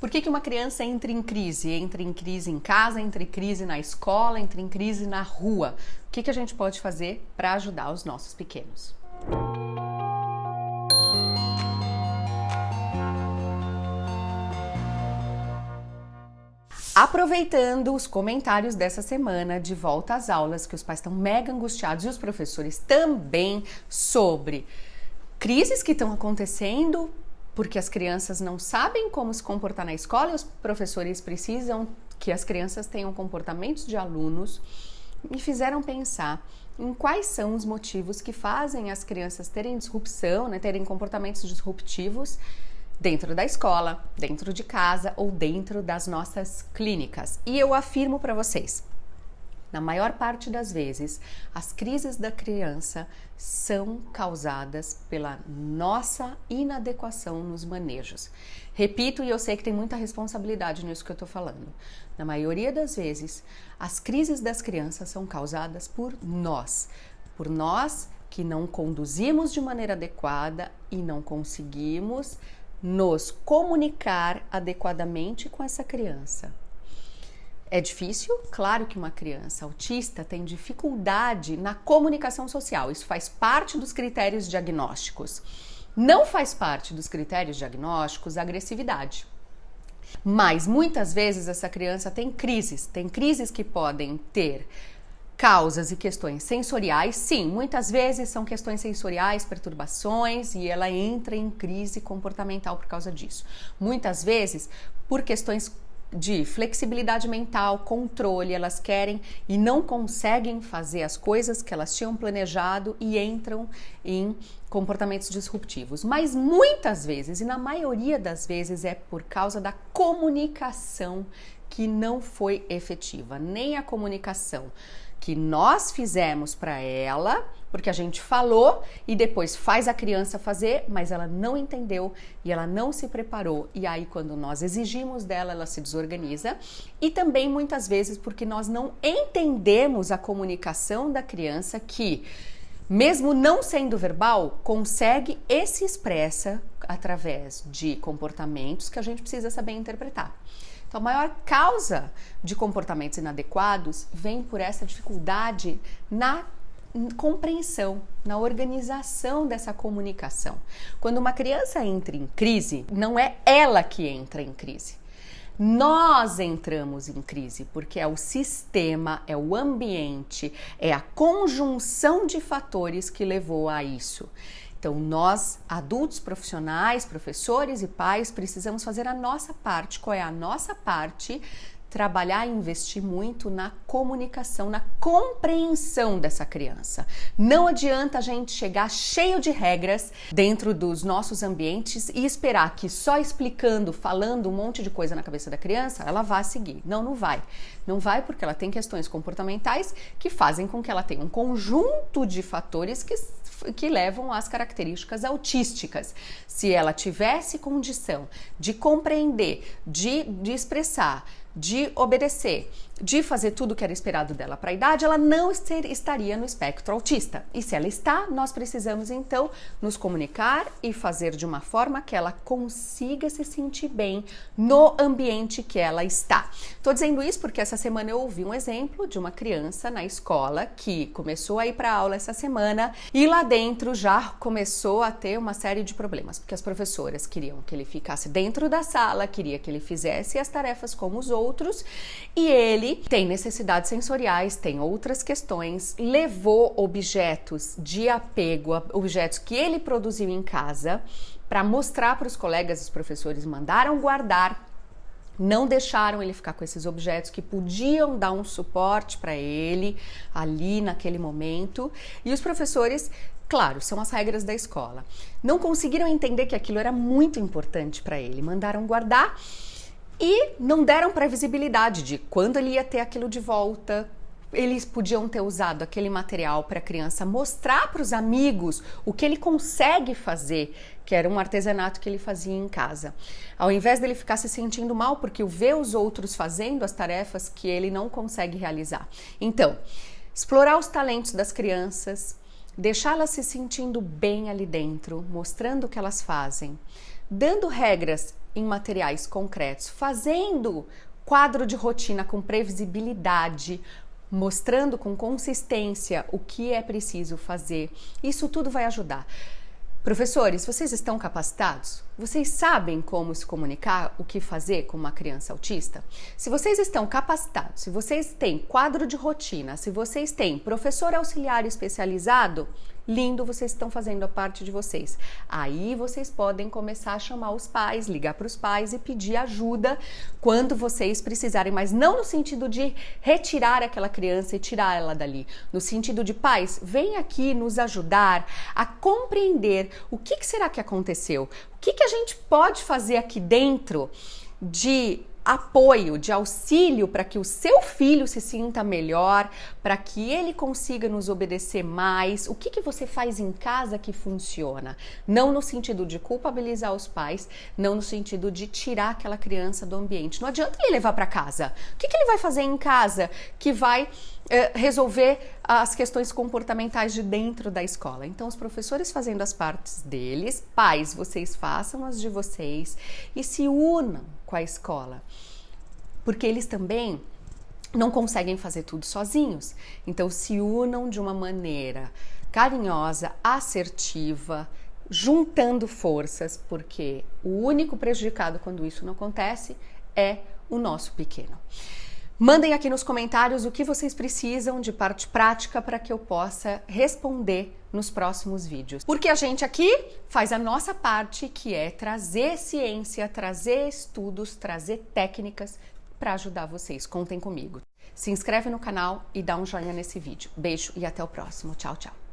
Por que, que uma criança entra em crise? Entra em crise em casa, entra em crise na escola, entra em crise na rua. O que, que a gente pode fazer para ajudar os nossos pequenos? Aproveitando os comentários dessa semana de volta às aulas, que os pais estão mega angustiados e os professores também sobre crises que estão acontecendo porque as crianças não sabem como se comportar na escola e os professores precisam que as crianças tenham comportamentos de alunos, me fizeram pensar em quais são os motivos que fazem as crianças terem disrupção, né, terem comportamentos disruptivos dentro da escola, dentro de casa ou dentro das nossas clínicas. E eu afirmo para vocês, na maior parte das vezes, as crises da criança são causadas pela nossa inadequação nos manejos. Repito, e eu sei que tem muita responsabilidade nisso que eu estou falando. Na maioria das vezes, as crises das crianças são causadas por nós, por nós que não conduzimos de maneira adequada e não conseguimos nos comunicar adequadamente com essa criança. É difícil? Claro que uma criança autista tem dificuldade na comunicação social. Isso faz parte dos critérios diagnósticos. Não faz parte dos critérios diagnósticos a agressividade. Mas muitas vezes essa criança tem crises, tem crises que podem ter causas e questões sensoriais, sim, muitas vezes são questões sensoriais, perturbações e ela entra em crise comportamental por causa disso. Muitas vezes por questões de flexibilidade mental, controle, elas querem e não conseguem fazer as coisas que elas tinham planejado e entram em comportamentos disruptivos. Mas muitas vezes, e na maioria das vezes, é por causa da comunicação que não foi efetiva, nem a comunicação que nós fizemos para ela, porque a gente falou e depois faz a criança fazer, mas ela não entendeu e ela não se preparou. E aí, quando nós exigimos dela, ela se desorganiza. E também muitas vezes porque nós não entendemos a comunicação da criança que, mesmo não sendo verbal, consegue e se expressa através de comportamentos que a gente precisa saber interpretar. Então, a maior causa de comportamentos inadequados vem por essa dificuldade na compreensão, na organização dessa comunicação. Quando uma criança entra em crise, não é ela que entra em crise. Nós entramos em crise porque é o sistema, é o ambiente, é a conjunção de fatores que levou a isso. Então, nós, adultos, profissionais, professores e pais, precisamos fazer a nossa parte. Qual é a nossa parte? Trabalhar e investir muito na comunicação, na compreensão dessa criança. Não adianta a gente chegar cheio de regras dentro dos nossos ambientes e esperar que só explicando, falando um monte de coisa na cabeça da criança, ela vá seguir. Não, não vai. Não vai porque ela tem questões comportamentais que fazem com que ela tenha um conjunto de fatores que que levam às características autísticas. Se ela tivesse condição de compreender, de, de expressar, de obedecer, de fazer tudo o que era esperado dela para a idade, ela não estaria no espectro autista. E se ela está, nós precisamos então nos comunicar e fazer de uma forma que ela consiga se sentir bem no ambiente que ela está. Estou dizendo isso porque essa semana eu ouvi um exemplo de uma criança na escola que começou a ir para aula essa semana e lá dentro já começou a ter uma série de problemas, porque as professoras queriam que ele ficasse dentro da sala, queria que ele fizesse as tarefas como os outros e ele ele tem necessidades sensoriais, tem outras questões, levou objetos de apego, objetos que ele produziu em casa, para mostrar para os colegas, os professores mandaram guardar não deixaram ele ficar com esses objetos que podiam dar um suporte para ele ali naquele momento. E os professores, claro, são as regras da escola, não conseguiram entender que aquilo era muito importante para ele, mandaram guardar e não deram previsibilidade de quando ele ia ter aquilo de volta. Eles podiam ter usado aquele material para a criança mostrar para os amigos o que ele consegue fazer, que era um artesanato que ele fazia em casa. Ao invés dele ficar se sentindo mal porque vê os outros fazendo as tarefas que ele não consegue realizar. Então, explorar os talentos das crianças, deixá-las se sentindo bem ali dentro, mostrando o que elas fazem, dando regras em materiais concretos, fazendo quadro de rotina com previsibilidade, mostrando com consistência o que é preciso fazer. Isso tudo vai ajudar. Professores, vocês estão capacitados? Vocês sabem como se comunicar, o que fazer com uma criança autista? Se vocês estão capacitados, se vocês têm quadro de rotina, se vocês têm professor auxiliar especializado, lindo, vocês estão fazendo a parte de vocês. Aí vocês podem começar a chamar os pais, ligar para os pais e pedir ajuda quando vocês precisarem, mas não no sentido de retirar aquela criança e tirar ela dali, no sentido de pais, vem aqui nos ajudar a compreender o que, que será que aconteceu, o que, que a gente pode fazer aqui dentro de apoio, de auxílio para que o seu filho se sinta melhor, para que ele consiga nos obedecer mais. O que, que você faz em casa que funciona? Não no sentido de culpabilizar os pais, não no sentido de tirar aquela criança do ambiente. Não adianta ele levar para casa. O que, que ele vai fazer em casa que vai resolver as questões comportamentais de dentro da escola. Então, os professores fazendo as partes deles, pais, vocês façam as de vocês e se unam com a escola, porque eles também não conseguem fazer tudo sozinhos. Então, se unam de uma maneira carinhosa, assertiva, juntando forças, porque o único prejudicado quando isso não acontece é o nosso pequeno. Mandem aqui nos comentários o que vocês precisam de parte prática para que eu possa responder nos próximos vídeos. Porque a gente aqui faz a nossa parte, que é trazer ciência, trazer estudos, trazer técnicas para ajudar vocês. Contem comigo. Se inscreve no canal e dá um joinha nesse vídeo. Beijo e até o próximo. Tchau, tchau.